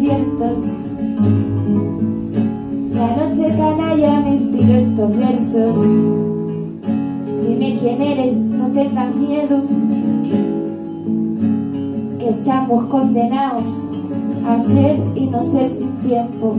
Vientos. La noche canalla me inspiró estos versos. Dime quién eres, no tengas miedo. Que estamos condenados a ser y no ser sin tiempo.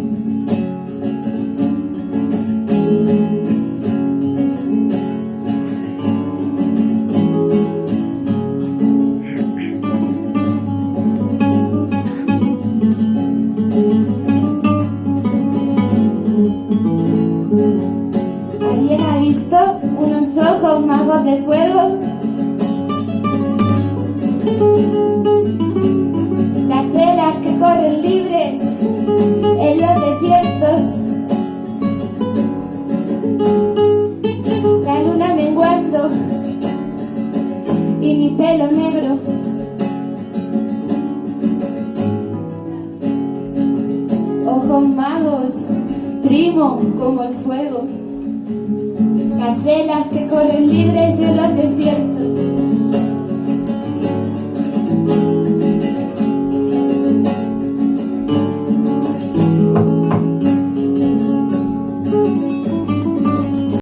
Ojos magos de fuego? Las velas que corren libres en los desiertos. La luna menguando y mi pelo negro. Ojos magos, primo como el fuego. Las velas que corren libres en los desiertos.